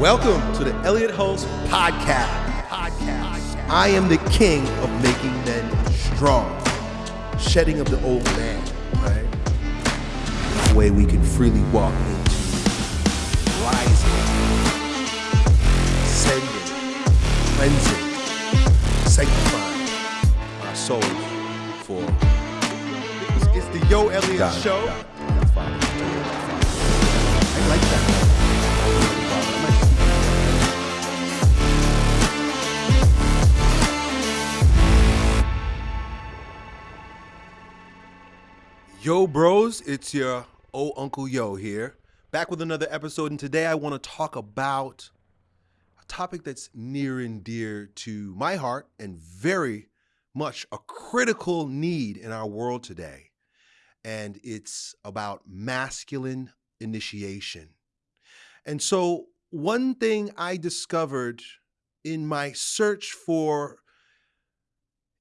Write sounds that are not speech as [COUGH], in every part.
Welcome to the Elliott Hulse Podcast. Podcast. I am the king of making men strong, shedding of the old man, right? The way we can freely walk into rising, ascending, cleansing, sanctifying our souls for. It's, the Yo Elliott God, Show. God. I like that. Yo, bros, it's your old Uncle Yo here, back with another episode. And today I want to talk about a topic that's near and dear to my heart and very much a critical need in our world today. And it's about masculine initiation. And so, one thing I discovered in my search for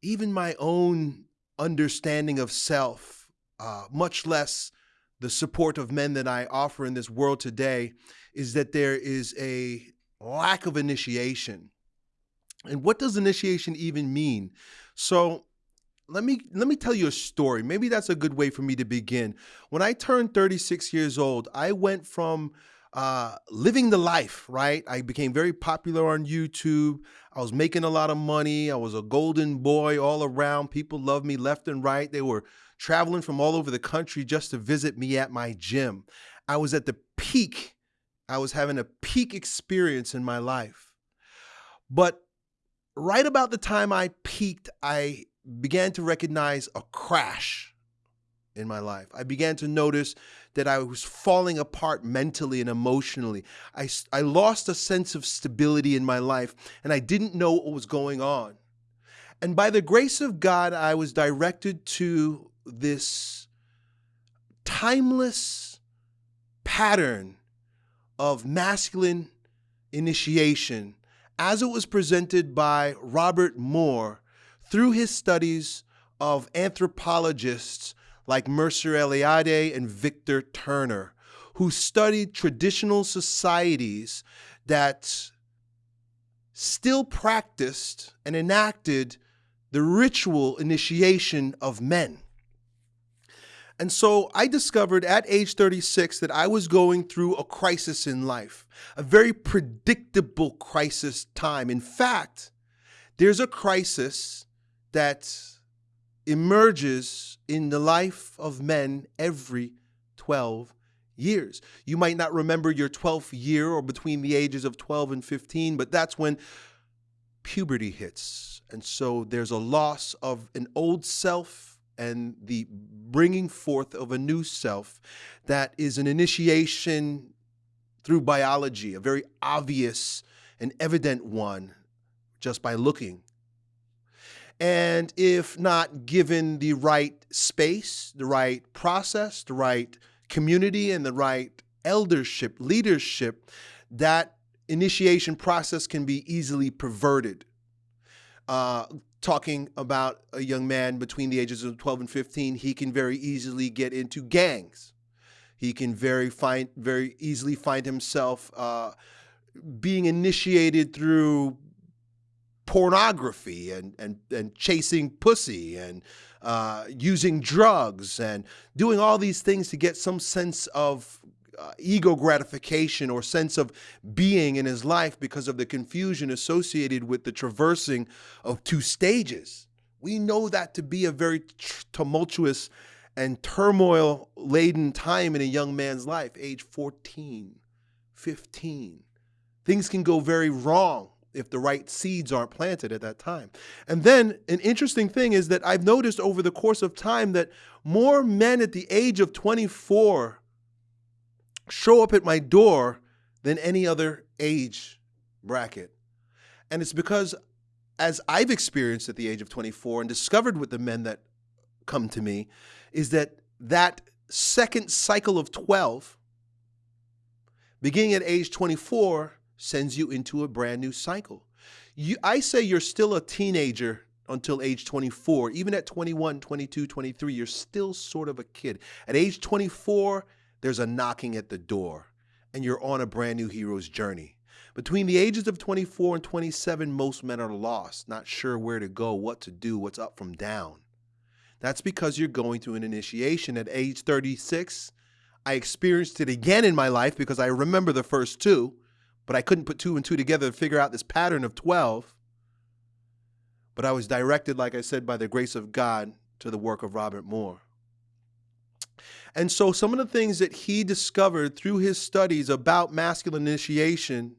even my own understanding of self, uh, much less the support of men that I offer in this world today, is that there is a lack of initiation. And what does initiation even mean? So, let me let me tell you a story. Maybe that's a good way for me to begin. When I turned 36 years old, I went from uh, living the life, right? I became very popular on YouTube. I was making a lot of money. I was a golden boy all around. People loved me left and right. They were traveling from all over the country just to visit me at my gym. I was at the peak. I was having a peak experience in my life. But right about the time I peaked, I began to recognize a crash in my life. I began to notice that I was falling apart mentally and emotionally. I, I lost a sense of stability in my life and I didn't know what was going on. And by the grace of God, I was directed to this timeless pattern of masculine initiation as it was presented by Robert Moore through his studies of anthropologists like Mircea Eliade and Victor Turner, who studied traditional societies that still practiced and enacted the ritual initiation of men. And so I discovered at age 36 that I was going through a crisis in life, a very predictable crisis time. In fact, there's a crisis that emerges in the life of men every 12 years. You might not remember your 12th year or between the ages of 12 and 15, but that's when puberty hits. And so there's a loss of an old self and the bringing forth of a new self that is an initiation through biology, a very obvious and evident one just by looking and if not given the right space, the right process, the right community, and the right eldership, leadership, that initiation process can be easily perverted. Uh, talking about a young man between the ages of 12 and 15, he can very easily get into gangs. He can very find very easily find himself uh, being initiated through pornography and and and chasing pussy and uh, using drugs and doing all these things to get some sense of uh, ego gratification or sense of being in his life because of the confusion associated with the traversing of two stages. We know that to be a very tumultuous and turmoil laden time in a young man's life, age 14, 15. Things can go very wrong if the right seeds aren't planted at that time. And then an interesting thing is that I've noticed over the course of time that more men at the age of 24 show up at my door than any other age bracket. And it's because as I've experienced at the age of 24 and discovered with the men that come to me is that that second cycle of 12 beginning at age 24 sends you into a brand new cycle. You, I say you're still a teenager until age 24. Even at 21, 22, 23, you're still sort of a kid. At age 24, there's a knocking at the door, and you're on a brand new hero's journey. Between the ages of 24 and 27, most men are lost, not sure where to go, what to do, what's up from down. That's because you're going through an initiation. At age 36, I experienced it again in my life because I remember the first two, but I couldn't put two and two together to figure out this pattern of 12. But I was directed, like I said, by the grace of God to the work of Robert Moore. And so, some of the things that he discovered through his studies about masculine initiation,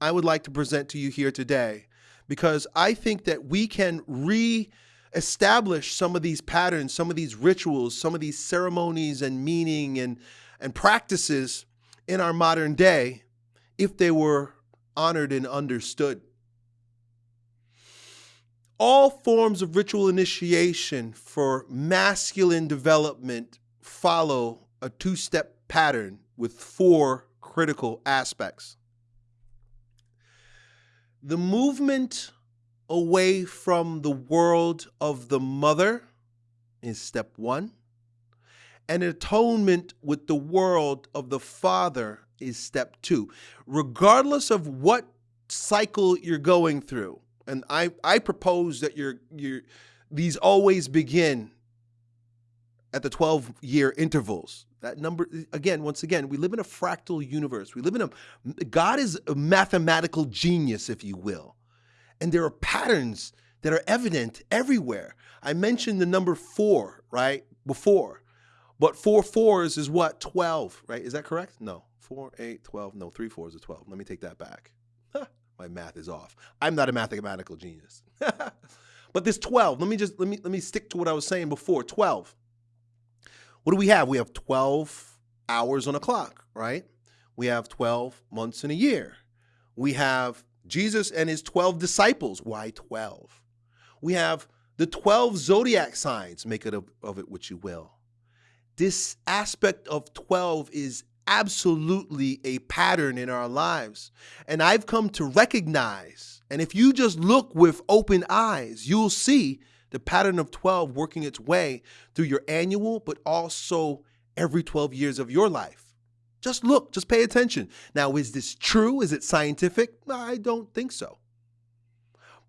I would like to present to you here today because I think that we can re establish some of these patterns, some of these rituals, some of these ceremonies and meaning and, and practices in our modern day if they were honored and understood. All forms of ritual initiation for masculine development follow a two step pattern with four critical aspects. The movement away from the world of the mother is step one, and atonement with the world of the father is step two. Regardless of what cycle you're going through, and I, I propose that you're, you're, these always begin at the 12 year intervals. That number, again, once again, we live in a fractal universe. We live in a, God is a mathematical genius, if you will. And there are patterns that are evident everywhere. I mentioned the number four, right, before. But four fours is what? 12, right? Is that correct? No. Four, eight, 12. No, three fours is 12. Let me take that back. My math is off. I'm not a mathematical genius. [LAUGHS] but this 12, let me just, let me, let me stick to what I was saying before. 12 what do we have? We have 12 hours on a clock, right? We have 12 months in a year. We have Jesus and his 12 disciples. Why 12? We have the 12 zodiac signs. Make it of, of it what you will. This aspect of 12 is absolutely a pattern in our lives. And I've come to recognize, and if you just look with open eyes, you'll see the pattern of 12 working its way through your annual, but also every 12 years of your life. Just look, just pay attention. Now, is this true? Is it scientific? I don't think so.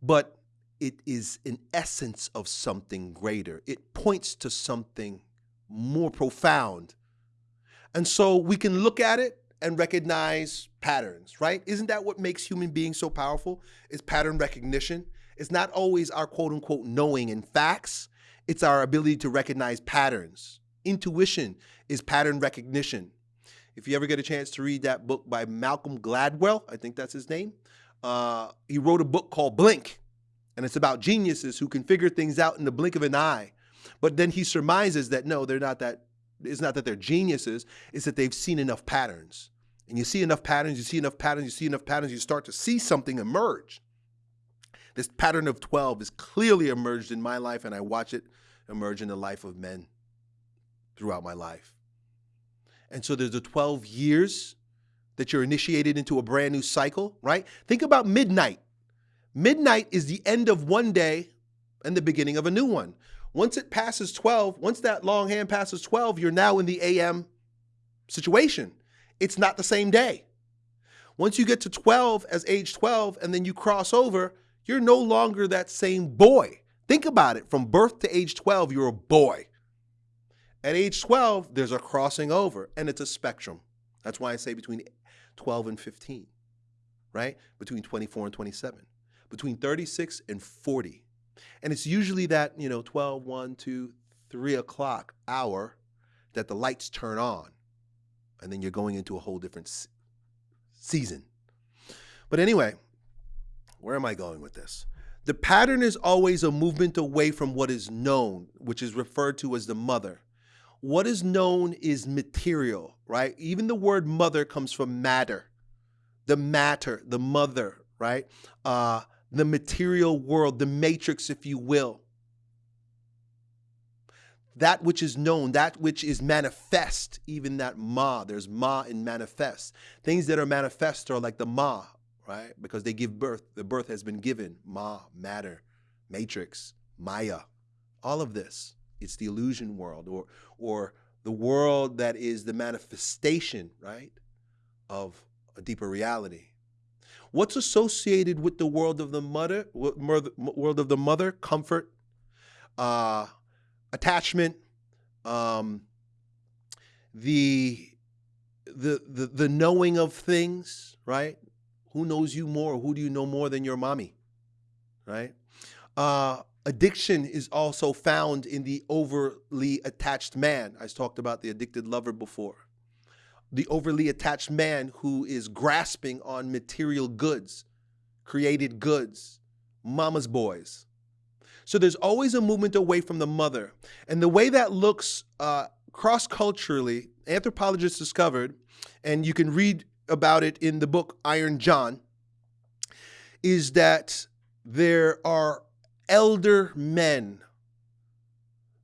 But it is an essence of something greater. It points to something more profound. And so we can look at it and recognize patterns, right? Isn't that what makes human beings so powerful? Is pattern recognition. It's not always our quote unquote knowing and facts, it's our ability to recognize patterns. Intuition is pattern recognition. If you ever get a chance to read that book by Malcolm Gladwell, I think that's his name, uh, he wrote a book called Blink, and it's about geniuses who can figure things out in the blink of an eye. But then he surmises that no, they're not that. It's not that they're geniuses. It's that they've seen enough patterns. And you see enough patterns, you see enough patterns, you see enough patterns, you start to see something emerge. This pattern of 12 is clearly emerged in my life, and I watch it emerge in the life of men throughout my life. And so there's the 12 years that you're initiated into a brand new cycle, right? Think about midnight. Midnight is the end of one day and the beginning of a new one. Once it passes 12, once that long hand passes 12, you're now in the AM situation. It's not the same day. Once you get to 12 as age 12 and then you cross over, you're no longer that same boy. Think about it. From birth to age 12, you're a boy. At age 12, there's a crossing over, and it's a spectrum. That's why I say between 12 and 15, right? Between 24 and 27, between 36 and 40. And it's usually that, you know, 12, 1, 2, 3 o'clock hour that the lights turn on. And then you're going into a whole different season. But anyway, where am I going with this? The pattern is always a movement away from what is known, which is referred to as the mother. What is known is material, right? Even the word mother comes from matter, the matter, the mother, right? Uh, the material world, the matrix, if you will. That which is known, that which is manifest, even that ma, there's ma in manifest. Things that are manifest are like the ma, right? Because they give birth. The birth has been given. Ma, matter, matrix, Maya, all of this. It's the illusion world or or the world that is the manifestation, right, of a deeper reality. What's associated with the world of the mother, world of the mother? Comfort, uh, attachment, um, the, the the the knowing of things, right? Who knows you more? Who do you know more than your mommy, right? Uh, addiction is also found in the overly attached man. I talked about the addicted lover before. The overly attached man who is grasping on material goods, created goods, mama's boys. So there's always a movement away from the mother. And the way that looks uh, cross culturally, anthropologists discovered, and you can read about it in the book Iron John, is that there are elder men,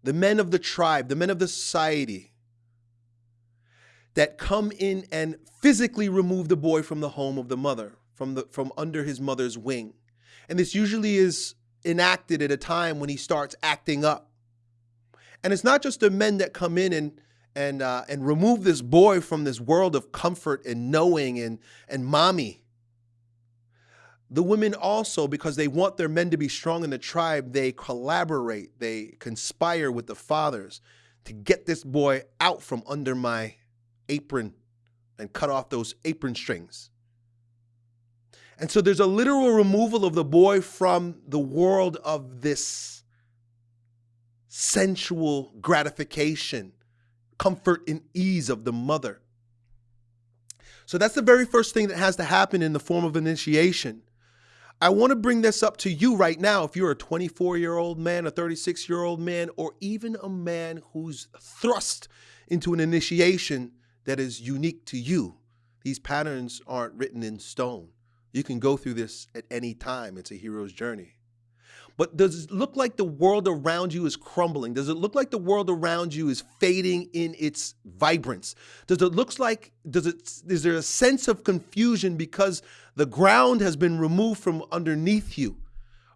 the men of the tribe, the men of the society, that come in and physically remove the boy from the home of the mother, from, the, from under his mother's wing. And this usually is enacted at a time when he starts acting up. And it's not just the men that come in and and uh, and remove this boy from this world of comfort and knowing and and mommy. The women also, because they want their men to be strong in the tribe, they collaborate, they conspire with the fathers to get this boy out from under my apron and cut off those apron strings. And so there's a literal removal of the boy from the world of this sensual gratification, comfort and ease of the mother. So that's the very first thing that has to happen in the form of initiation. I want to bring this up to you right now. If you're a 24 year old man, a 36 year old man, or even a man who's thrust into an initiation that is unique to you, these patterns aren't written in stone. You can go through this at any time. It's a hero's journey. But does it look like the world around you is crumbling? Does it look like the world around you is fading in its vibrance? Does it looks like does it is there a sense of confusion because the ground has been removed from underneath you?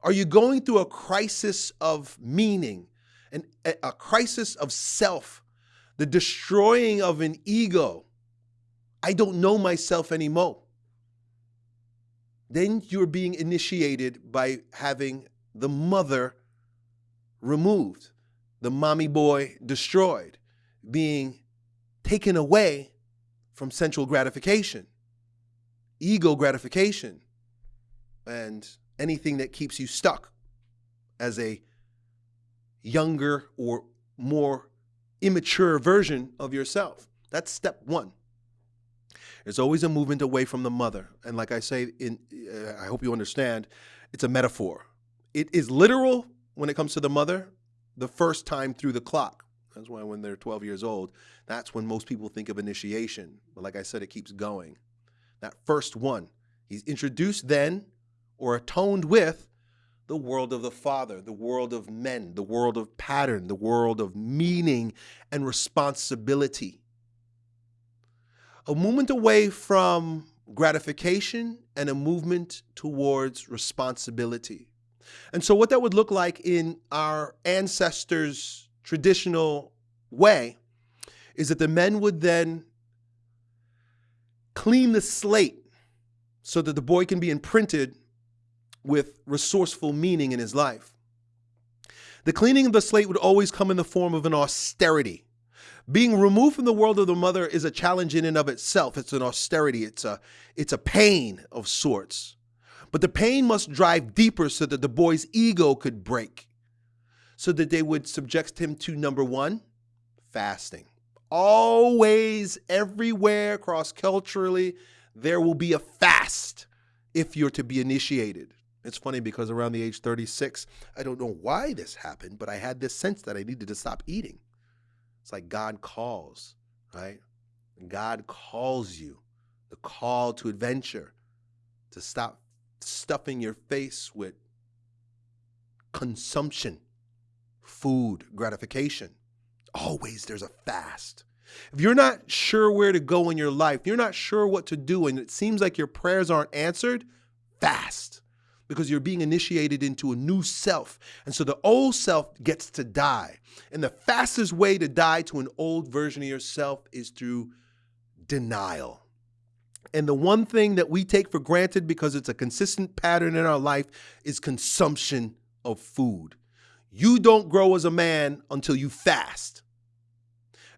Are you going through a crisis of meaning, and a crisis of self, the destroying of an ego? I don't know myself anymore then you're being initiated by having the mother removed, the mommy boy destroyed, being taken away from sensual gratification, ego gratification, and anything that keeps you stuck as a younger or more immature version of yourself. That's step one. There's always a movement away from the mother. And like I say, in, uh, I hope you understand, it's a metaphor. It is literal when it comes to the mother the first time through the clock. That's why when they're 12 years old, that's when most people think of initiation. But like I said, it keeps going. That first one, he's introduced then or atoned with the world of the Father, the world of men, the world of pattern, the world of meaning and responsibility a movement away from gratification and a movement towards responsibility. And so, what that would look like in our ancestors' traditional way is that the men would then clean the slate so that the boy can be imprinted with resourceful meaning in his life. The cleaning of the slate would always come in the form of an austerity. Being removed from the world of the mother is a challenge in and of itself. It's an austerity. It's a it's a pain of sorts. But the pain must drive deeper so that the boy's ego could break. So that they would subject him to number one, fasting. Always, everywhere, cross culturally, there will be a fast if you're to be initiated. It's funny because around the age 36, I don't know why this happened, but I had this sense that I needed to stop eating. It's like God calls, right? God calls you, the call to adventure, to stop stuffing your face with consumption, food, gratification. Always there's a fast. If you're not sure where to go in your life, you're not sure what to do, and it seems like your prayers aren't answered, fast because you're being initiated into a new self. And so the old self gets to die. And the fastest way to die to an old version of yourself is through denial. And the one thing that we take for granted because it's a consistent pattern in our life is consumption of food. You don't grow as a man until you fast.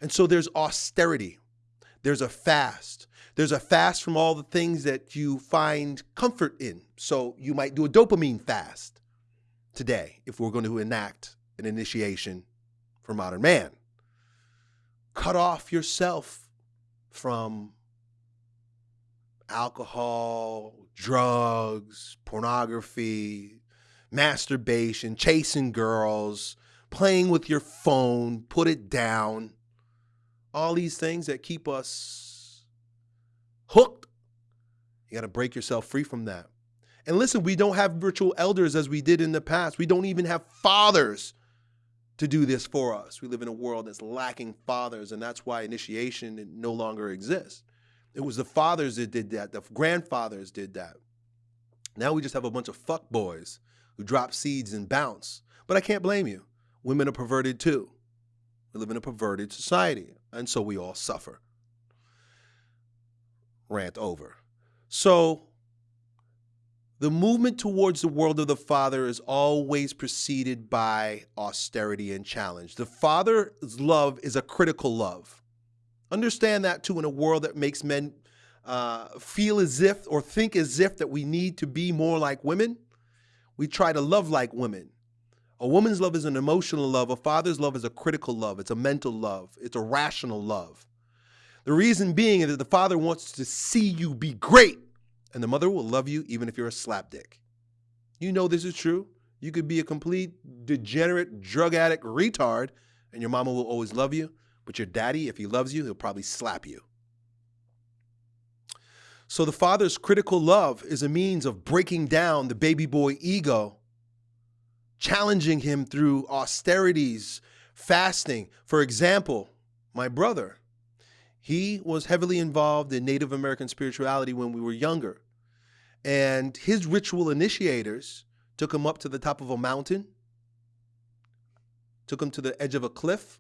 And so there's austerity, there's a fast. There's a fast from all the things that you find comfort in. So you might do a dopamine fast today if we're going to enact an initiation for modern man. Cut off yourself from alcohol, drugs, pornography, masturbation, chasing girls, playing with your phone, put it down. All these things that keep us hooked. You got to break yourself free from that. And listen, we don't have virtual elders as we did in the past. We don't even have fathers to do this for us. We live in a world that's lacking fathers, and that's why initiation no longer exists. It was the fathers that did that, the grandfathers did that. Now we just have a bunch of fuck boys who drop seeds and bounce. But I can't blame you. Women are perverted too. We live in a perverted society, and so we all suffer. Rant over. So the movement towards the world of the Father is always preceded by austerity and challenge. The Father's love is a critical love. Understand that too in a world that makes men uh, feel as if or think as if that we need to be more like women. We try to love like women. A woman's love is an emotional love. A father's love is a critical love. It's a mental love. It's a rational love. The reason being is that the father wants to see you be great. And the mother will love you even if you're a slapdick. You know this is true. You could be a complete degenerate drug addict retard, and your mama will always love you. But your daddy, if he loves you, he'll probably slap you. So the father's critical love is a means of breaking down the baby boy ego, challenging him through austerities, fasting. For example, my brother, he was heavily involved in Native American spirituality when we were younger. And his ritual initiators took him up to the top of a mountain, took him to the edge of a cliff,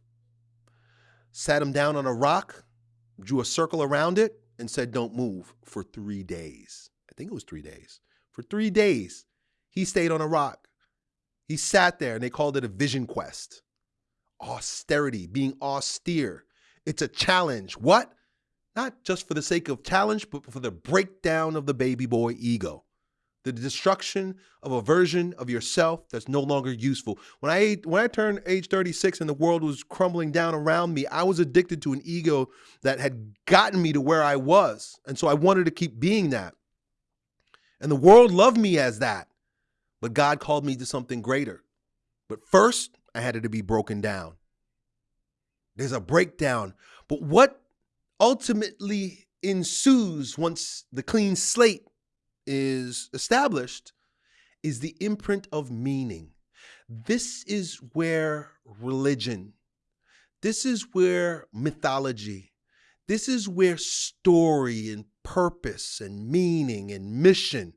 sat him down on a rock, drew a circle around it, and said, Don't move for three days. I think it was three days. For three days, he stayed on a rock. He sat there and they called it a vision quest. Austerity, being austere. It's a challenge. What? not just for the sake of challenge, but for the breakdown of the baby boy ego, the destruction of a version of yourself that's no longer useful. When I when I turned age 36 and the world was crumbling down around me, I was addicted to an ego that had gotten me to where I was, and so I wanted to keep being that. And the world loved me as that, but God called me to something greater. But first, I had to be broken down. There's a breakdown. But what ultimately ensues once the clean slate is established is the imprint of meaning. This is where religion, this is where mythology, this is where story and purpose and meaning and mission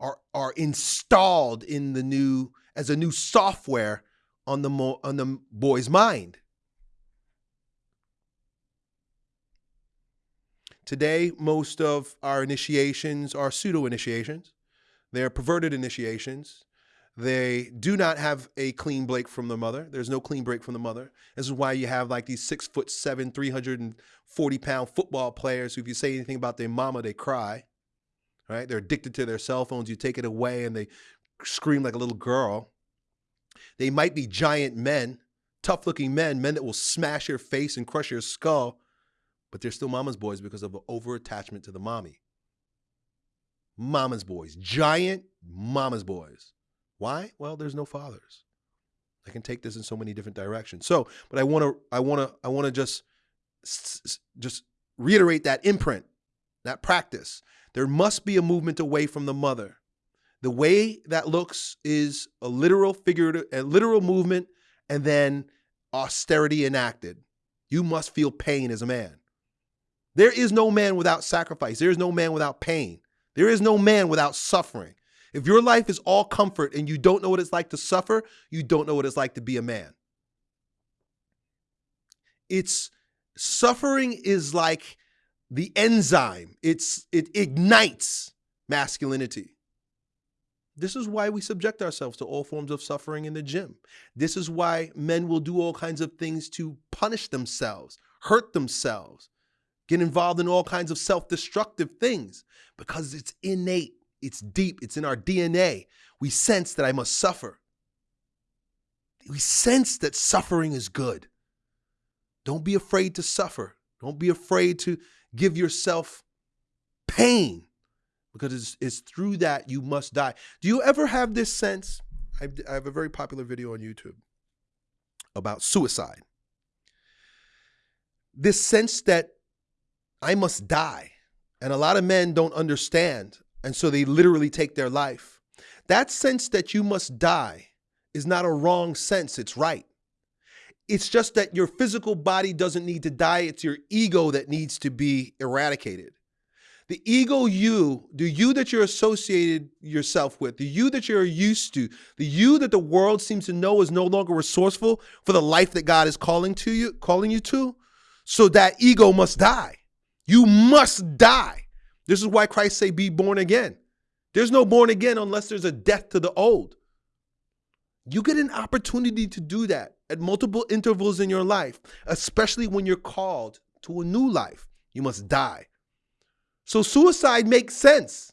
are, are installed in the new as a new software on the on the boy's mind. Today, most of our initiations are pseudo initiations. They're perverted initiations. They do not have a clean break from the mother. There's no clean break from the mother. This is why you have like these six foot seven, 340 pound football players who, if you say anything about their mama, they cry. Right? They're addicted to their cell phones. You take it away and they scream like a little girl. They might be giant men, tough looking men, men that will smash your face and crush your skull but they're still mama's boys because of an over attachment to the mommy. Mama's boys, giant mama's boys. Why? Well, there's no fathers. I can take this in so many different directions. So, but I want to, I want to, I want to just, just reiterate that imprint, that practice. There must be a movement away from the mother. The way that looks is a literal figurative, a literal movement, and then austerity enacted. You must feel pain as a man. There is no man without sacrifice. There is no man without pain. There is no man without suffering. If your life is all comfort and you don't know what it's like to suffer, you don't know what it's like to be a man. It's suffering is like the enzyme. It's it ignites masculinity. This is why we subject ourselves to all forms of suffering in the gym. This is why men will do all kinds of things to punish themselves, hurt themselves, get involved in all kinds of self destructive things because it's innate, it's deep, it's in our DNA. We sense that I must suffer. We sense that suffering is good. Don't be afraid to suffer. Don't be afraid to give yourself pain because it's, it's through that you must die. Do you ever have this sense? I have a very popular video on YouTube about suicide. This sense that I must die. And a lot of men don't understand. And so they literally take their life. That sense that you must die is not a wrong sense, it's right. It's just that your physical body doesn't need to die, it's your ego that needs to be eradicated. The ego you, the you that you're associated yourself with, the you that you're used to, the you that the world seems to know is no longer resourceful for the life that God is calling to you, calling you to, so that ego must die. You must die. This is why Christ say be born again. There's no born again unless there's a death to the old. You get an opportunity to do that at multiple intervals in your life, especially when you're called to a new life. You must die. So suicide makes sense,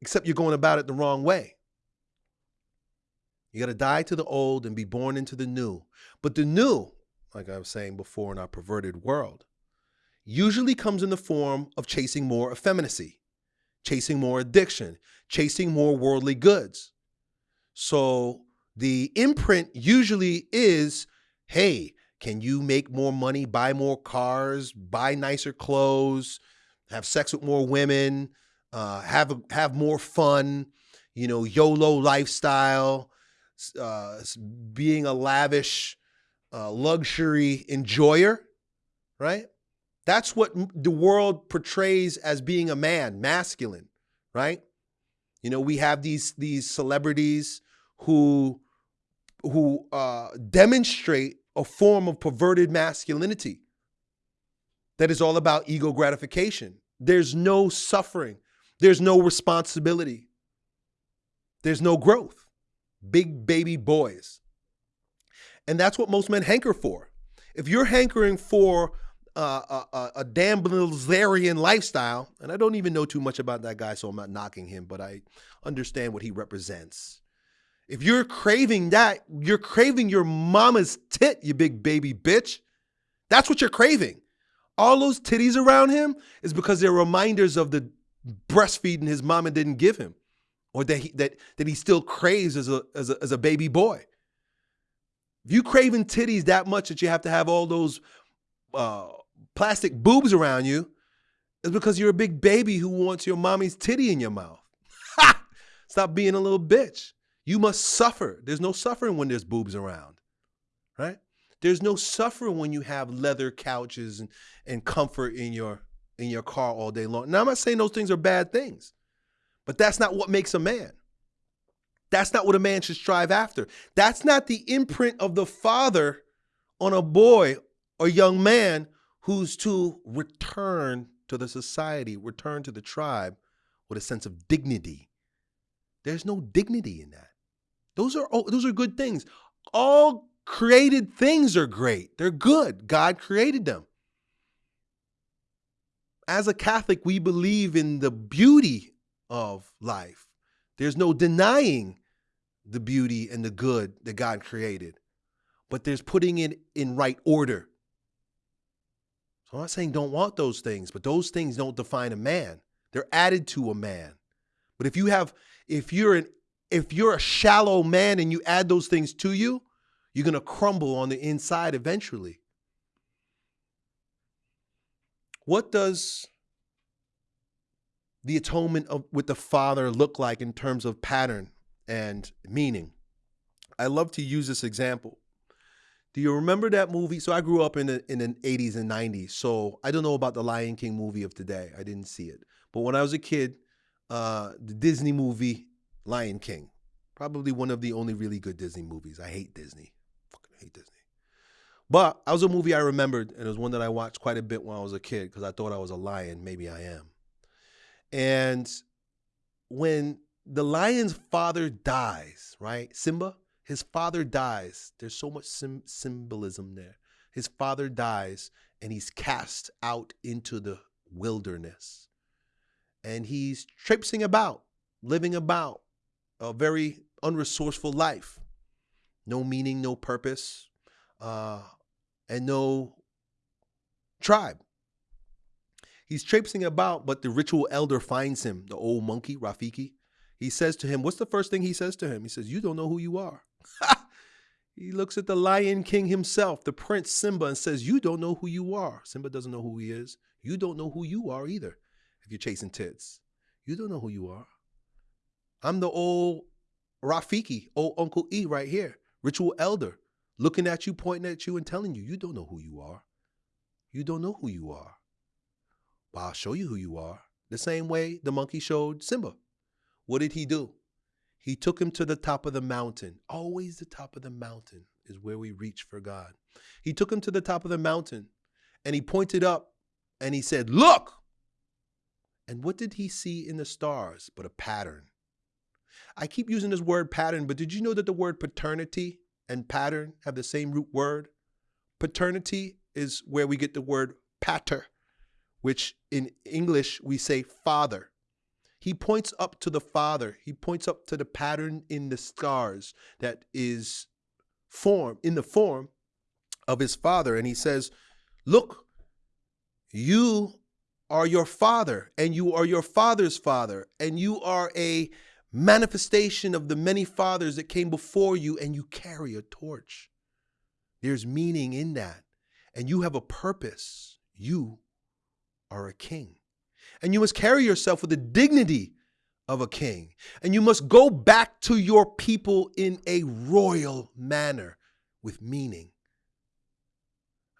except you're going about it the wrong way. You got to die to the old and be born into the new. But the new, like I was saying before in our perverted world, usually comes in the form of chasing more effeminacy, chasing more addiction, chasing more worldly goods. So the imprint usually is hey, can you make more money, buy more cars, buy nicer clothes, have sex with more women, uh, have have more fun, you know, YOLO lifestyle, uh, being a lavish uh, luxury enjoyer, right? That's what the world portrays as being a man, masculine, right? You know, we have these these celebrities who who uh, demonstrate a form of perverted masculinity that is all about ego gratification. There's no suffering. There's no responsibility. There's no growth. Big baby boys. And that's what most men hanker for. If you're hankering for a, a Dan lifestyle, and I don't even know too much about that guy, so I'm not knocking him, but I understand what he represents. If you're craving that, you're craving your mama's tit, you big baby bitch. That's what you're craving all those titties around him is because they're reminders of the breastfeeding his mama didn't give him or that he, that, that he still craves as a, as, a, as a baby boy. If you craving titties that much that you have to have all those uh, plastic boobs around you, is because you're a big baby who wants your mommy's titty in your mouth. [LAUGHS] Stop being a little bitch. You must suffer. There's no suffering when there's boobs around, right? There's no suffering when you have leather couches and, and comfort in your in your car all day long. Now I'm not saying those things are bad things, but that's not what makes a man. That's not what a man should strive after. That's not the imprint of the father on a boy or young man who's to return to the society, return to the tribe with a sense of dignity. There's no dignity in that. Those are those are good things. All created things are great. They're good. God created them. As a Catholic, we believe in the beauty of life. There's no denying the beauty and the good that God created, but there's putting it in right order. I'm not saying don't want those things, but those things don't define a man. They're added to a man. But if you have, if you're an, if you're a shallow man and you add those things to you, you're to crumble on the inside eventually. What does the atonement of, with the Father look like in terms of pattern and meaning? I love to use this example. Do you remember that movie? So I grew up in the in the 80s and 90s. So I don't know about the Lion King movie of today. I didn't see it. But when I was a kid, uh, the Disney movie Lion King, probably one of the only really good Disney movies. I hate Disney Fucking hate Disney. But that was a movie I remembered, and it was one that I watched quite a bit when I was a kid because I thought I was a lion. Maybe I am. And when the lion's father dies, right? Simba, his father dies. There's so much symbolism there. His father dies, and he's cast out into the wilderness. And he's traipsing about, living about a very unresourceful life. No meaning, no purpose, uh, and no tribe. He's traipsing about, but the ritual elder finds him, the old monkey, Rafiki. He says to him, What's the first thing he says to him? He says, You don't know who you are. [LAUGHS] he looks at the Lion King himself, the Prince Simba, and says, You don't know who you are. Simba doesn't know who he is. You don't know who you are either if you're chasing tits. You don't know who you are. I'm the old Rafiki, old Uncle E right here, ritual elder, looking at you, pointing at you, and telling you, you don't know who you are. You don't know who you are. But I'll show you who you are. The same way the monkey showed Simba. What did he do? He took him to the top of the mountain. Always the top of the mountain is where we reach for God. He took him to the top of the mountain and he pointed up and he said, Look! And what did he see in the stars but a pattern? I keep using this word pattern, but did you know that the word paternity and pattern have the same root word? Paternity is where we get the word pater, which in English we say father. He points up to the father. He points up to the pattern in the stars that is form in the form of his father and he says, "Look, you are your father and you are your father's father and you are a manifestation of the many fathers that came before you, and you carry a torch. There's meaning in that. And you have a purpose. You are a king. And you must carry yourself with the dignity of a king. And you must go back to your people in a royal manner with meaning.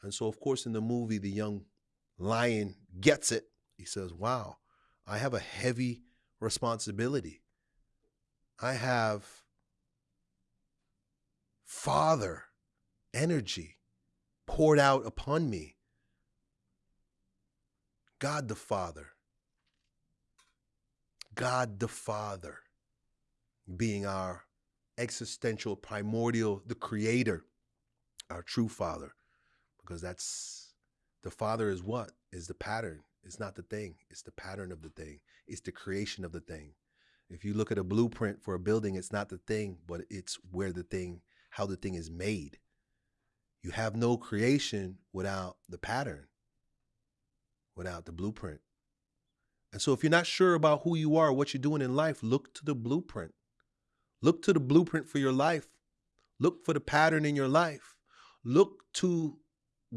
And so, of course, in the movie, the young lion gets it. He says, Wow, I have a heavy responsibility. I have Father energy poured out upon me. God the Father. God the Father being our existential, primordial, the creator, our true Father. Because that's the Father is what? Is the pattern. It's not the thing, it's the pattern of the thing, it's the creation of the thing. If you look at a blueprint for a building, it's not the thing, but it's where the thing, how the thing is made. You have no creation without the pattern, without the blueprint. And so if you're not sure about who you are, what you're doing in life, look to the blueprint. Look to the blueprint for your life. Look for the pattern in your life. Look to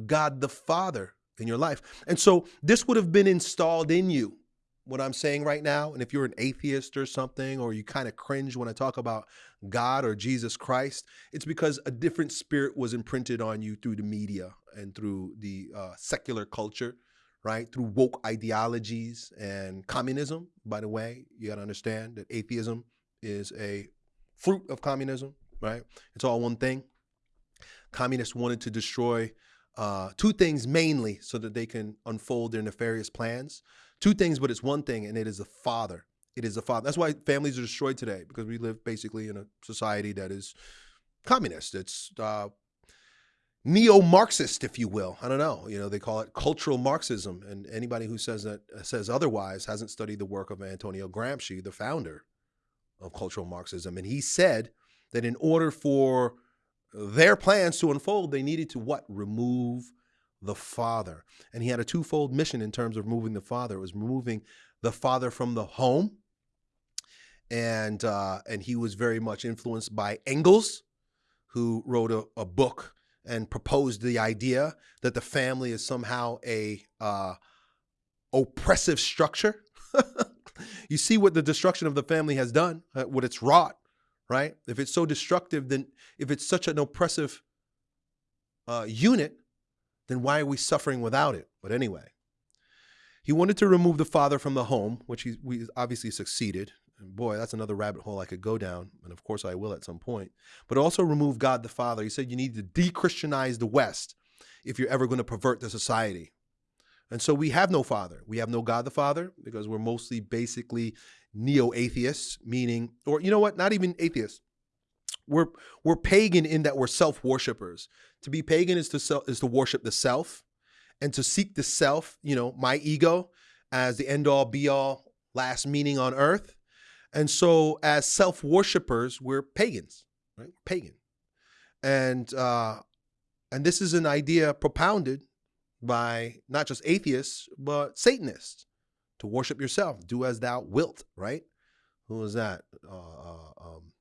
God the Father in your life. And so this would have been installed in you what I'm saying right now, and if you're an atheist or something, or you kind of cringe when I talk about God or Jesus Christ, it's because a different spirit was imprinted on you through the media and through the uh, secular culture, right? Through woke ideologies and communism. By the way, you got to understand that atheism is a fruit of communism, right? It's all one thing. Communists wanted to destroy uh, two things mainly so that they can unfold their nefarious plans two things, but it's one thing, and it is the father. It is the father. That's why families are destroyed today because we live basically in a society that is communist. It's uh, neo-Marxist, if you will. I don't know. You know, they call it cultural Marxism, and anybody who says that says otherwise hasn't studied the work of Antonio Gramsci, the founder of cultural Marxism. And he said that in order for their plans to unfold, they needed to what? Remove the Father. And he had a twofold mission in terms of removing the Father. It was removing the Father from the home. And, uh, and he was very much influenced by Engels, who wrote a, a book and proposed the idea that the family is somehow a uh, oppressive structure. [LAUGHS] you see what the destruction of the family has done, uh, what it's wrought, right? If it's so destructive, then if it's such an oppressive uh, unit, then why are we suffering without it? But anyway, he wanted to remove the father from the home, which he we obviously succeeded. And boy, that's another rabbit hole I could go down, and of course I will at some point. But also remove God the Father. He said you need to de-Christianize the West. if you're ever going to pervert the society. And so we have no father. We have no God the Father because we're mostly basically neo atheists, meaning, or you know what, not even atheists. We're, we're pagan in that we're self worshippers. To be pagan is to, self, is to worship the self and to seek the self, you know, my ego as the end all be all last meaning on earth. And so as self worshippers, we're pagans, right? Pagan. And, uh, and this is an idea propounded by not just atheists, but Satanists to worship yourself. Do as thou wilt, right? Who was that? Uh, uh, um,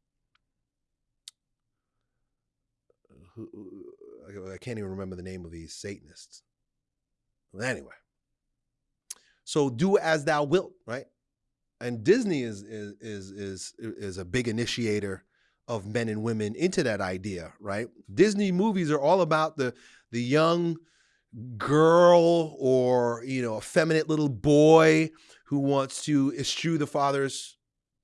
I can't even remember the name of these Satanists. Anyway, so do as thou wilt, right? And Disney is is is is is a big initiator of men and women into that idea, right? Disney movies are all about the the young girl or you know effeminate little boy who wants to eschew the father's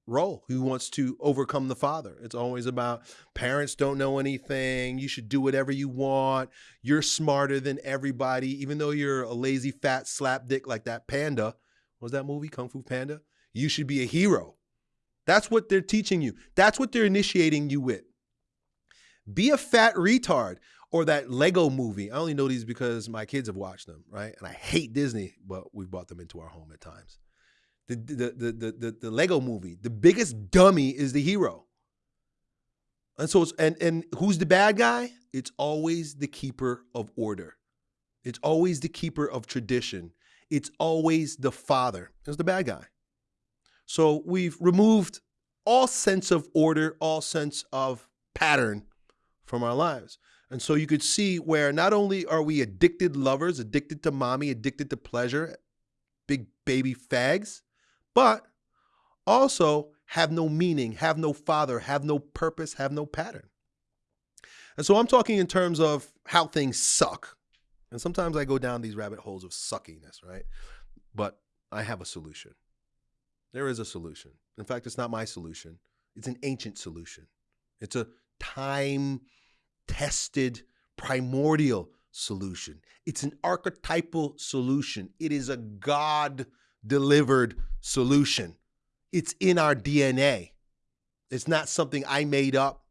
role who wants to overcome the father. It's always about parents don't know anything you should do whatever you want you're smarter than everybody even though you're a lazy fat slapdick like that panda. What was that movie? Kung fu panda you should be a hero that's what they're teaching you that's what they're initiating you with be a fat retard or that Lego movie. I only know these because my kids have watched them, right? And I hate Disney, but we've brought them into our home at times. The the the the the, the Lego movie, the biggest dummy is the hero. And so it's and and who's the bad guy? It's always the keeper of order. It's always the keeper of tradition. It's always the father. Is the bad guy. So we've removed all sense of order, all sense of pattern from our lives. And so you could see where not only are we addicted lovers, addicted to mommy, addicted to pleasure, big baby fags, but also have no meaning, have no father, have no purpose, have no pattern. And so I'm talking in terms of how things suck. And sometimes I go down these rabbit holes of suckiness, right? But I have a solution. There is a solution. In fact, it's not my solution, it's an ancient solution. It's a time tested, primordial solution. It's an archetypal solution. It is a God delivered solution. It's in our DNA. It's not something I made up.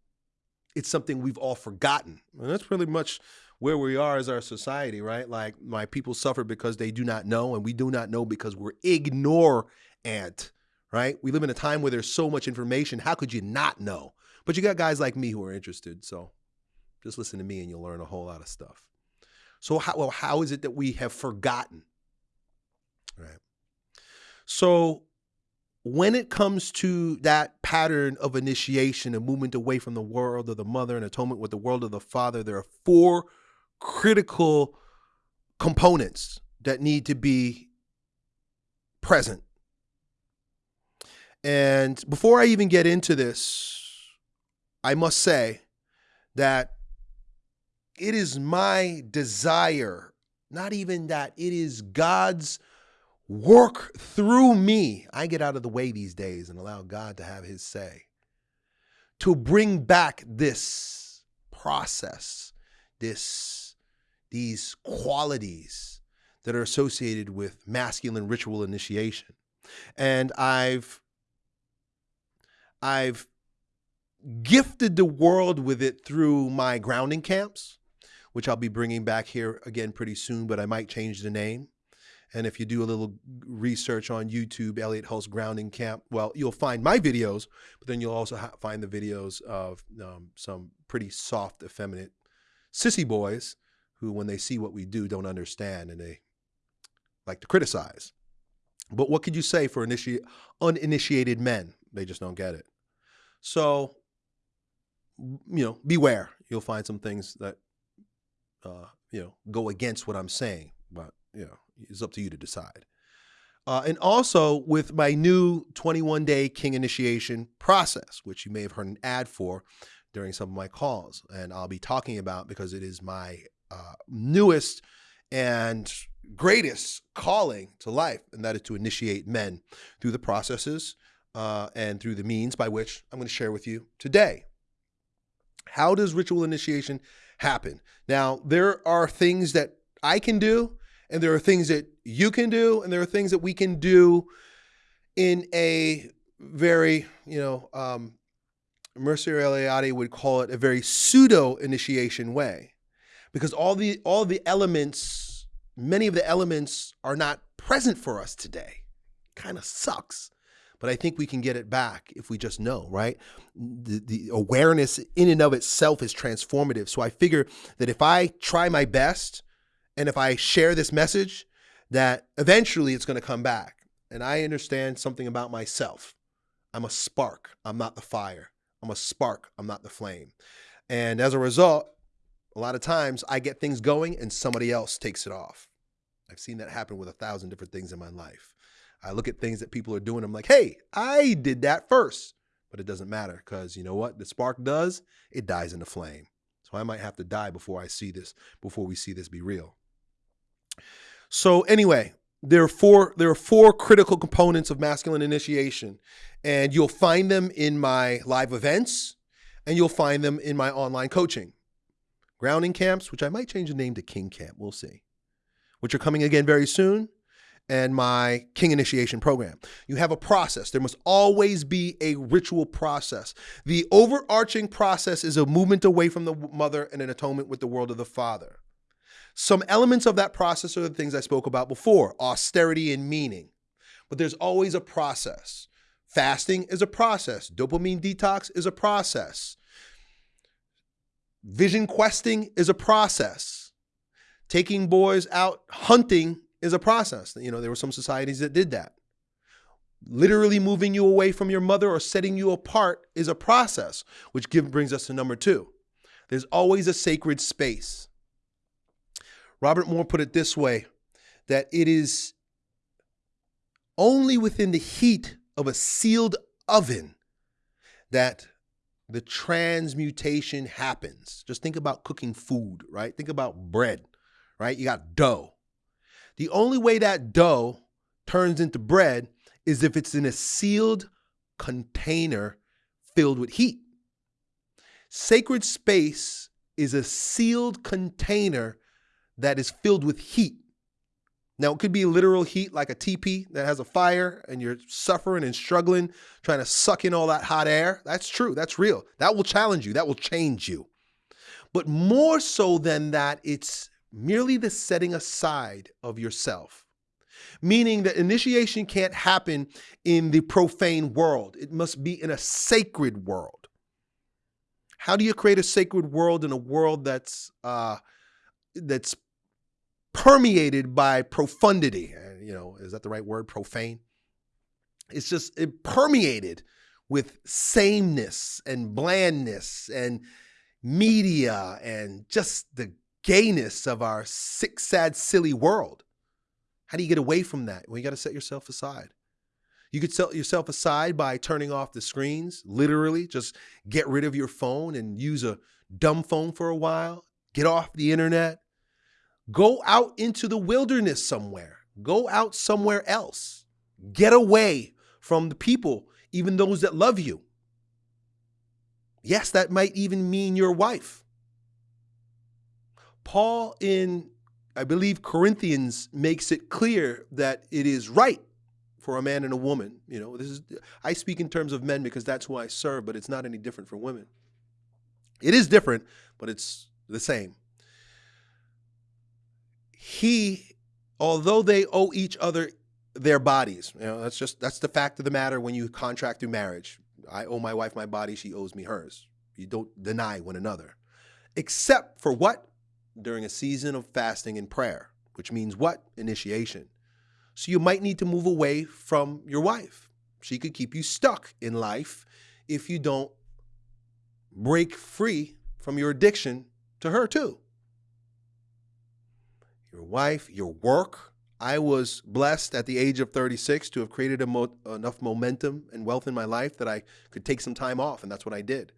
It's something we've all forgotten. And that's really much where we are as our society, right? Like my people suffer because they do not know, and we do not know because we're ignorant, right? We live in a time where there's so much information. How could you not know? But you got guys like me who are interested. So just listen to me and you'll learn a whole lot of stuff. So how, well, how is it that we have forgotten? Right. So when it comes to that pattern of initiation and movement away from the world of the mother and atonement with the world of the father, there are four critical components that need to be present. And before I even get into this, I must say that it is my desire, not even that, it is God's work through me. I get out of the way these days and allow God to have his say. To bring back this process, this these qualities that are associated with masculine ritual initiation. And I've I've gifted the world with it through my grounding camps which I'll be bringing back here again pretty soon, but I might change the name. And if you do a little research on YouTube, Elliott Hulse Grounding Camp, well, you'll find my videos, but then you'll also find the videos of um, some pretty soft, effeminate sissy boys who, when they see what we do, don't understand and they like to criticize. But what could you say for initi- uninitiated men? They just don't get it. So, you know, beware. You'll find some things that uh, you know, go against what I'm saying, but you know, it's up to you to decide. Uh, and also with my new 21 day King initiation process, which you may have heard an ad for during some of my calls, and I'll be talking about because it is my uh, newest and greatest calling to life, and that is to initiate men through the processes uh, and through the means by which I'm going to share with you today. How does ritual initiation happen. Now, there are things that I can do, and there are things that you can do, and there are things that we can do in a very, you know, um, Mircea Eliade would call it a very pseudo initiation way, because all the all the elements, many of the elements, are not present for us today. Kind of sucks but I think we can get it back if we just know, right? The, the awareness in and of itself is transformative. So I figure that if I try my best and if I share this message, that eventually it's going to come back. And I understand something about myself. I'm a spark, I'm not the fire. I'm a spark, I'm not the flame. And as a result, a lot of times I get things going and somebody else takes it off. I've seen that happen with a thousand different things in my life. I look at things that people are doing. I'm like, hey, I did that first. But it doesn't matter because you know what? The spark does, it dies in the flame. So I might have to die before I see this, before we see this be real. So anyway, there are four there are four critical components of masculine initiation and you'll find them in my live events and you'll find them in my online coaching grounding camps which i might change the name to king camp we'll see which are coming again very soon and my king initiation program. You have a process. There must always be a ritual process. The overarching process is a movement away from the mother and an atonement with the world of the father. Some elements of that process are the things I spoke about before austerity and meaning. But there's always a process. Fasting is a process, dopamine detox is a process, vision questing is a process. Taking boys out hunting is a process. You know, there were some societies that did that. Literally moving you away from your mother or setting you apart is a process, which give, brings us to number two. There's always a sacred space. Robert Moore put it this way that it is only within the heat of a sealed oven that the transmutation happens. Just think about cooking food, right? Think about bread, right? You got dough. The only way that dough turns into bread is if it's in a sealed container filled with heat. Sacred space is a sealed container that is filled with heat. Now, it could be literal heat like a teepee that has a fire and you're suffering and struggling, trying to suck in all that hot air. That's true. That's real. That will challenge you. That will change you. But more so than that, it's merely the setting aside of yourself. Meaning that initiation can't happen in the profane world, it must be in a sacred world. How do you create a sacred world in a world that's uh, that's permeated by profundity? You know, is that the right word? Profane. It's just it permeated with sameness and blandness and media and just the gayness of our sick, sad, silly world. How do you get away from that? Well, you got to set yourself aside. You could set yourself aside by turning off the screens, literally, just get rid of your phone and use a dumb phone for a while, get off the internet, go out into the wilderness somewhere, go out somewhere else, get away from the people, even those that love you. Yes, that might even mean your wife. Paul in, I believe, Corinthians makes it clear that it is right for a man and a woman. You know, this is I speak in terms of men because that's who I serve, but it's not any different for women. It is different, but it's the same. He, although they owe each other their bodies, you know, that's just that's the fact of the matter when you contract through marriage. I owe my wife my body, she owes me hers. You don't deny one another. Except for what? During a season of fasting and prayer, which means what? Initiation. So you might need to move away from your wife. She could keep you stuck in life if you don't break free from your addiction to her too. Your wife, your work. I was blessed at the age of 36 to have created mo enough momentum and wealth in my life that I could take some time off, and that's what I did.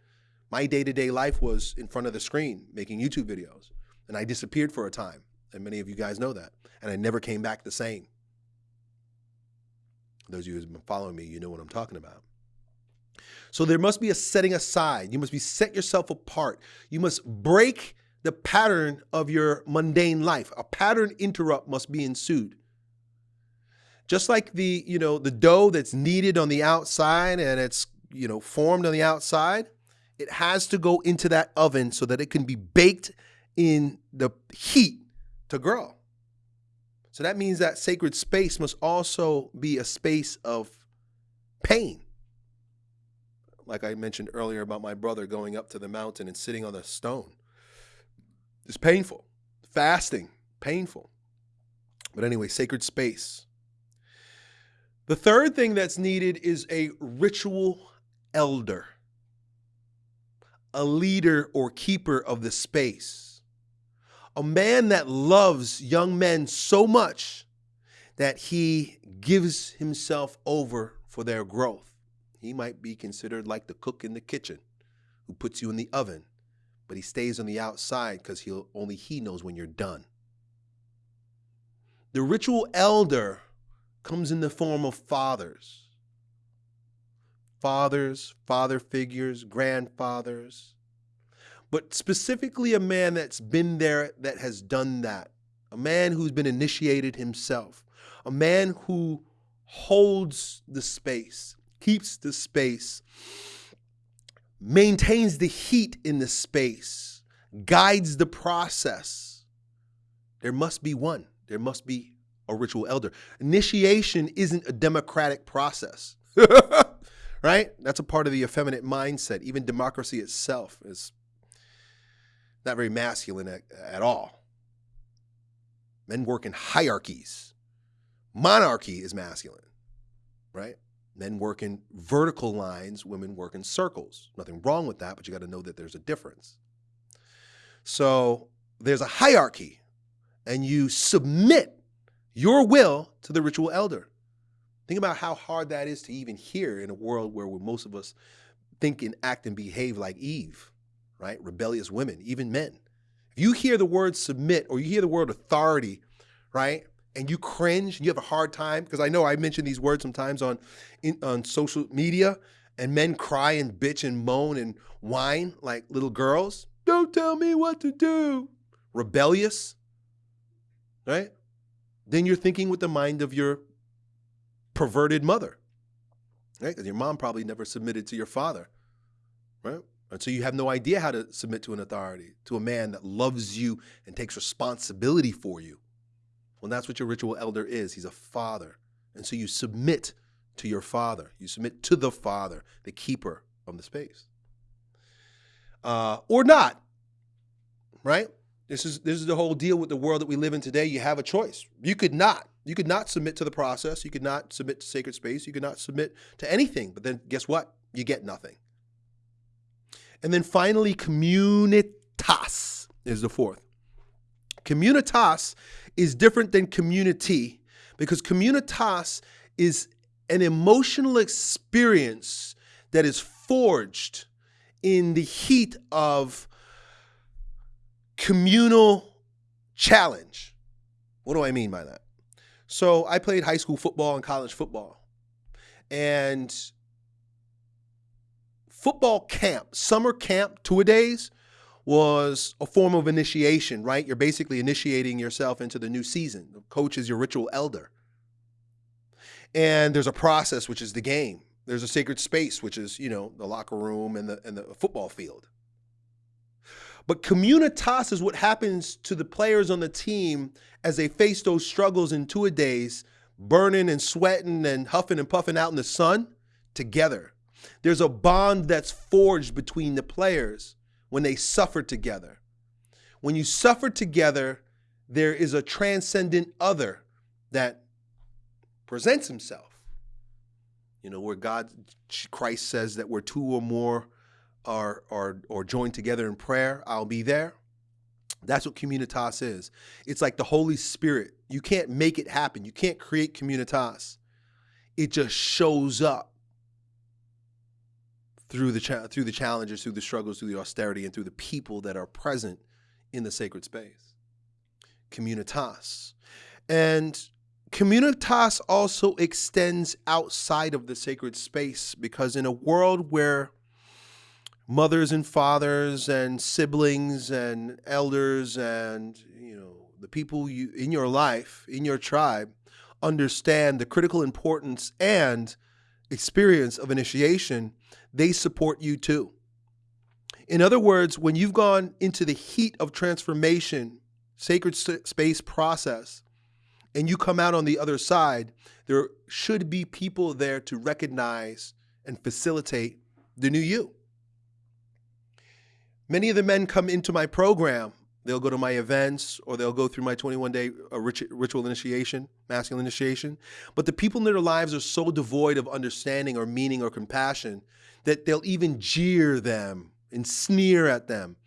My day to day life was in front of the screen making YouTube videos. And I disappeared for a time. And many of you guys know that. And I never came back the same. Those of you who've been following me, you know what I'm talking about. So there must be a setting aside. You must be set yourself apart. You must break the pattern of your mundane life. A pattern interrupt must be ensued. Just like the, you know, the dough that's kneaded on the outside and it's, you know, formed on the outside, it has to go into that oven so that it can be baked in the heat to grow. So that means that sacred space must also be a space of pain. Like I mentioned earlier about my brother going up to the mountain and sitting on a stone. It's painful. Fasting, painful. But anyway, sacred space. The third thing that's needed is a ritual elder, a leader or keeper of the space, a man that loves young men so much that he gives himself over for their growth. He might be considered like the cook in the kitchen who puts you in the oven but he stays on the outside because he'll only he knows when you're done. The ritual elder comes in the form of fathers. Fathers, father figures, grandfathers, but specifically a man that's been there that has done that. A man who's been initiated himself. A man who holds the space, keeps the space, maintains the heat in the space, guides the process. There must be one. There must be a ritual elder. Initiation isn't a democratic process, [LAUGHS] right? That's a part of the effeminate mindset. Even democracy itself is not very masculine at, at all. Men work in hierarchies. Monarchy is masculine, right? Men work in vertical lines, women work in circles. Nothing wrong with that, but you got to know that there's a difference. So there's a hierarchy, and you submit your will to the ritual elder. Think about how hard that is to even hear in a world where most of us think and act and behave like Eve, right? Rebellious women, even men. If you hear the word submit or you hear the word authority, right? and you cringe and you have a hard time because I know I mention these words sometimes on in, on social media and men cry and bitch and moan and whine like little girls. Don't tell me what to do. Rebellious, right? Then you're thinking with the mind of your perverted mother, right? Because your mom probably never submitted to your father, right? And so you have no idea how to submit to an authority, to a man that loves you and takes responsibility for you. Well, that's what your ritual elder is. He's a father. And so you submit to your father. You submit to the father, the keeper of the space. Uh, or not, right? This is this is the whole deal with the world that we live in today. You have a choice. You could not. You could not submit to the process. You could not submit to sacred space. You could not submit to anything. But then guess what? You get nothing. And then finally, communitas is the fourth. Communitas is different than community because communitas is an emotional experience that is forged in the heat of communal challenge. What do I mean by that? So I played high school football and college football. And football camp, summer camp, two a days, was a form of initiation, right? You're basically initiating yourself into the new season. The coach is your ritual elder. And there's a process, which is the game. There's a sacred space, which is, you know, the locker room and the, and the football field. But communitas is what happens to the players on the team as they face those struggles in two a days, burning and sweating and huffing and puffing out in the sun together. There's a bond that's forged between the players when they suffer together. When you suffer together, there is a transcendent other that presents himself. You know, where God, Christ says that where two or more are, are, are joined together in prayer, I'll be there. That's what communitas is. It's like the Holy Spirit. You can't make it happen. You can't create communitas. It just shows up through the cha- through the challenges, through the struggles, through the austerity, and through the people that are present in the sacred space. Communitas. And communitas also extends outside of the sacred space because in a world where mothers and fathers and siblings and elders and you know the people you in your life in your tribe understand the critical importance and experience of initiation they support you too in other words when you've gone into the heat of transformation sacred space process and you come out on the other side there should be people there to recognize and facilitate the new you Many of the men come into my program. They'll go to my events or they'll go through my 21 day uh, ritual initiation, masculine initiation. But the people in their lives are so devoid of understanding or meaning or compassion that they'll even jeer them and sneer at them.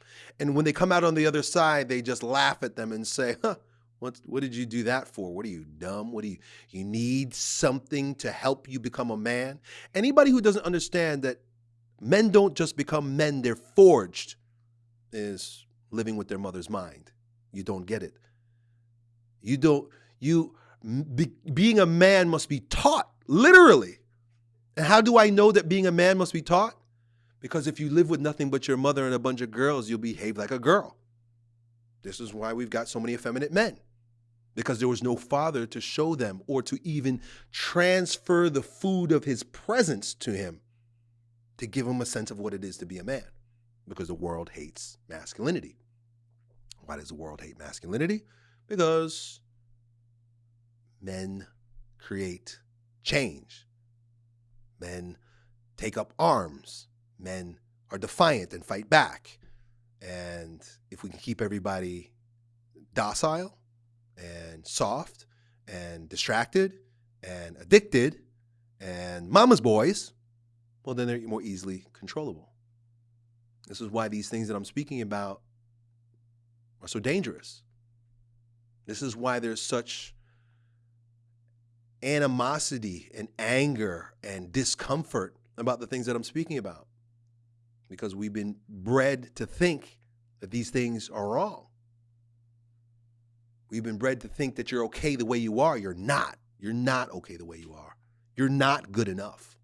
And when they come out on the other side, they just laugh at them and say, huh, what, what did you do that for? What are you dumb? What do you you need something to help you become a man? Anybody who doesn't understand that men don't just become men, they're forged is living with their mother's mind. You don't get it. You don't, you, be, being a man must be taught, literally. And how do I know that being a man must be taught? Because if you live with nothing but your mother and a bunch of girls, you'll behave like a girl. This is why we've got so many effeminate men. Because there was no father to show them or to even transfer the food of his presence to him to give him a sense of what it is to be a man because the world hates masculinity. Why does the world hate masculinity? Because men create change. Men take up arms. Men are defiant and fight back. And if we can keep everybody docile and soft and distracted and addicted and mama's boys, well, then they're more easily controllable. This is why these things that I'm speaking about are so dangerous. This is why there's such animosity and anger and discomfort about the things that I'm speaking about. Because we've been bred to think that these things are wrong. We've been bred to think that you're okay the way you are. You're not. You're not okay the way you are. You're not good enough.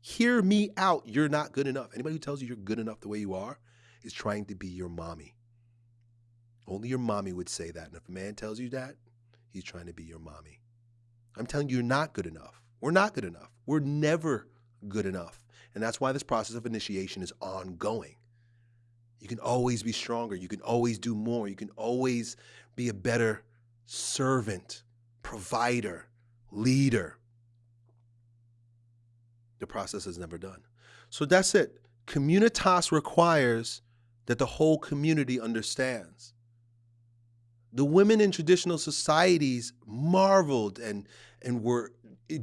Hear me out. You're not good enough. Anybody who tells you you're good enough the way you are is trying to be your mommy. Only your mommy would say that. And if a man tells you that, he's trying to be your mommy. I'm telling you, you're not good enough. We're not good enough. We're never good enough. And that's why this process of initiation is ongoing. You can always be stronger. You can always do more. You can always be a better servant, provider, leader the process is never done. So that's it. Communitas requires that the whole community understands. The women in traditional societies marveled and, and were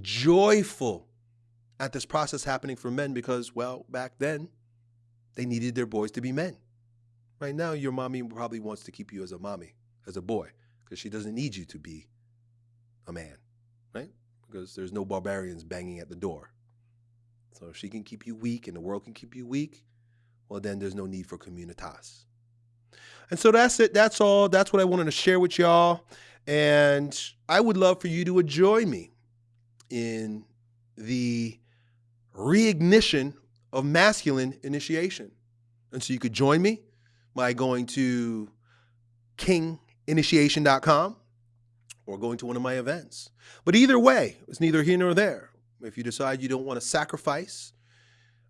joyful at this process happening for men because, well, back then, they needed their boys to be men. Right now, your mommy probably wants to keep you as a mommy, as a boy, because she doesn't need you to be a man, right? Because there's no barbarians banging at the door. So if she can keep you weak and the world can keep you weak, well, then there's no need for communitas. And so that's it. That's all. That's what I wanted to share with y'all. And I would love for you to join me in the reignition of masculine initiation. And so you could join me by going to kinginitiation.com or going to one of my events. But either way, it's neither here nor there. If you decide you don't want to sacrifice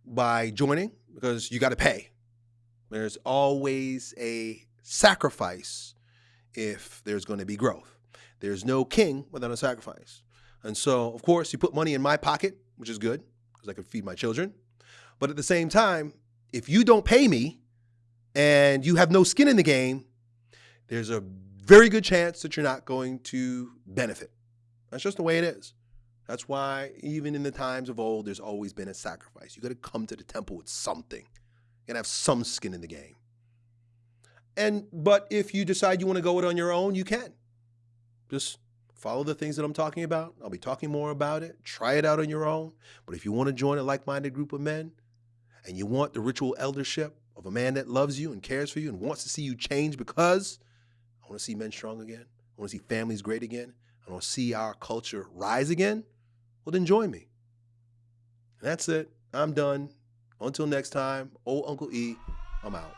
by joining, because you got to pay, there's always a sacrifice if there's going to be growth. There's no king without a sacrifice. And so, of course, you put money in my pocket, which is good because I can feed my children. But at the same time, if you don't pay me and you have no skin in the game, there's a very good chance that you're not going to benefit. That's just the way it is. That's why even in the times of old, there's always been a sacrifice. You got to come to the temple with something. To have some skin in the game. And but if you decide you want to go it on your own, you can. Just follow the things that I'm talking about. I'll be talking more about it. Try it out on your own. But if you want to join a like-minded group of men and you want the ritual eldership of a man that loves you and cares for you and wants to see you change because I want to see men strong again. I want to see families great again. I want to see our culture rise again well, then join me. And that's it. I'm done. Until next time, old Uncle E, I'm out.